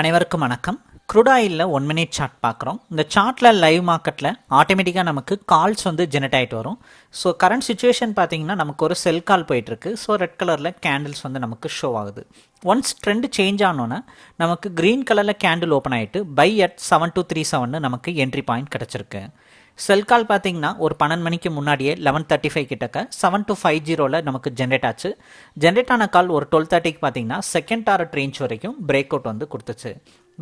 அனைவருக்கும் வணக்கம். க்ரூடாயிலில் one minute chart பார்க்குறோம். இந்த சார்ட்டில் லைவ் மார்க்கெட்டில் ஆட்டோமேட்டிக்காக நமக்கு கால்ஸ் வந்து ஜெனரேட் ஆகிட்டு வரும். ஸோ கரண்ட் சுச்சுவேஷன் பார்த்தீங்கன்னா நமக்கு ஒரு செல் கால் போயிட்டுருக்கு. ஸோ ரெட் கலரில் கேண்டில்ஸ் வந்து நமக்கு ஷோ ஆகுது. ஒன்ஸ் ட்ரெண்ட் சேஞ்ச் ஆனோன்னா நமக்கு க்ரீன் கலரில் கேண்டில் ஓப்பன் ஆகிட்டு buy at seven two three seven நமக்கு என்ட்ரி பாயிண்ட் கிடச்சிருக்கு. செல் கால் பார்த்தீங்கன்னா ஒரு பன்னெண்டு மணிக்கு முன்னாடியே லெவன் தேர்ட்டி ஃபைவ் கிட்டக்க செவன் டு ஃபைவ் ஜீரோவில் நமக்கு ஜென்ரேட் ஆச்சு. ஜென்ரேட் ஆன கால் ஒரு டுவெல் தேர்ட்டிக்கு பார்த்தீங்கன்னா செகண்ட் டாரட் ரேஞ்ச் வரைக்கும் பிரேக் அவுட் வந்து கொடுத்துச்சு.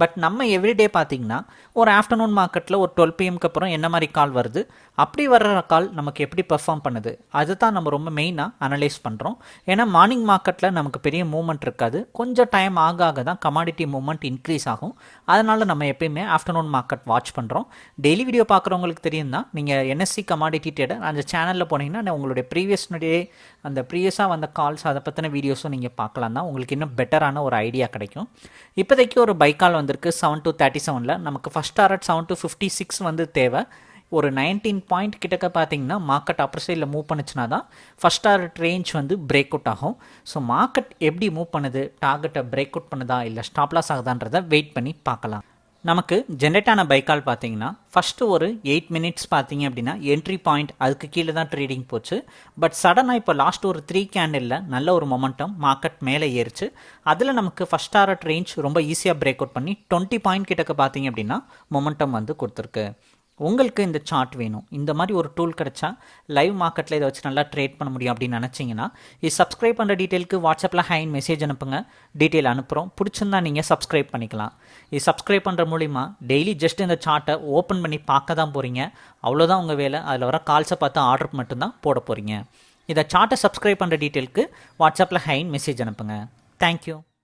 பட் நம்ம எவ்ரிடே பார்த்தீங்கன்னா ஒரு ஆஃப்டர்நூன் மார்க்கெட்டில் ஒரு டுவெல் பிஎம்க்கு அப்புறம் என்ன மாதிரி கால் வருது? அப்படி வர்ற கால் நமக்கு எப்படி பெர்ஃபார்ம் பண்ணுது? அதுதான் நம்ம ரொம்ப மெயினாக அனலைஸ் பண்ணுறோம் ஏன்னா மார்னிங் மார்க்கெட்டில் நமக்கு பெரிய மூவ்மெண்ட் இருக்காது. கொஞ்சம் டைம் ஆக ஆக தான் கமாடிட்டி மூவ்மெண்ட் இன்க்ரீஸ் ஆகும். அதனால் நம்ம எப்பயுமே ஆஃப்டர்நூன் மார்க்கெட் வாட்ச் பண்ணுறோம் டெய்லி வீடியோ பார்க்குறவங்களுக்கு தெரியும் தான் நீங்கள் என்எஸ்சி கமாடிட்டி ட்ரேடர் அந்த சேனலில் போனீங்கன்னா உங்களுடைய ப்ரீவியஸ் அந்த ப்ரீவியஸாக வந்த கால்ஸ் அதை பற்றின வீடியோஸும் நீங்கள் பார்க்கலாம் தான். உங்களுக்கு இன்னும் பெட்டரான ஒரு ஐடியா கிடைக்கும். இப்போதைக்கு ஒரு பைக்கால் வந்திருக்கு செவன் டூ தேர்ட்டி செவனில் நமக்கு first target seven two fifty six வந்து தேவை. ஒரு நைன்டீன் பாயிண்ட் கிட்டக்க பார்த்தீங்கன்னா மார்க்கெட் அப்பர் சைடில் மூவ் பண்ணுச்சுன்னா தான் ஃபஸ்ட் டாரட் ரேஞ்ச் வந்து பிரேக் அவுட் ஆகும். ஸோ மார்க்கெட் எப்படி மூவ் பண்ணுது? டார்கெட்டை பிரேக் அவுட் பண்ணுதா? இல்லை ஸ்டாப்லாஸ் ஆகுதான்றதை வெயிட் பண்ணி பார்க்கலாம். நமக்கு ஜென்ரேட் ஆன பைக்கால் பார்த்தீங்கன்னா ஃபஸ்ட்டு ஒரு எயிட் மினிட்ஸ் பார்த்தீங்க அப்படின்னா என்ட்ரி பாயிண்ட் அதுக்கு கீழே தான் ட்ரேடிங் போச்சு. பட் சடனாக இப்போ லாஸ்ட் ஒரு த்ரீ கேண்டில் நல்ல ஒரு மொமெண்டம் மார்க்கெட் மேலே ஏறிச்சு. அதில் நமக்கு ஃபஸ்ட் டாரட் ரேஞ்ச் ரொம்ப ஈஸியாக பிரேக் அவுட் பண்ணி டுவெண்ட்டி பாயிண்ட் கிட்டக்க பார்த்தீங்க அப்படின்னா மொமெண்டம் வந்து கொடுத்துருக்கு. உங்களுக்கு இந்த சார்ட் வேணும். இந்த மாதிரி ஒரு டூல் கிடச்சா லைவ் மார்க்கெட்டில் இதை வச்சு நல்லா ட்ரேட் பண்ண முடியும் அப்படின்னு நினச்சிங்கன்னா இது சப்ஸ்கிரைப் பண்ணுற டீட்டெயிலுக்கு வாட்ஸ்அப்பில் ஹைன் மெசேஜ் அனுப்புங்க. டீட்டெயில் அனுப்புகிறோம் பிடிச்சிருந்தா நீங்கள் சப்ஸ்கிரைப் பண்ணிக்கலாம். இது சப்ஸ்கிரைப் பண்ணுற மூலிமா டெய்லி ஜஸ்ட் இந்த சார்ட்டை ஓப்பன் பண்ணி பார்க்க தான் போகிறீங்க அவ்வளோதான் உங்கள் வேலை. அதில் வர கால்ஸை பார்த்து ஆர்டர் மட்டும்தான் போட போகிறீங்க இதை சார்ட்டை சப்ஸ்கிரைப் பண்ணுற டீட்டெயிலுக்கு வாட்ஸ்அப்பில் ஹைன் மெசேஜ் அனுப்புங்க. தேங்க்யூ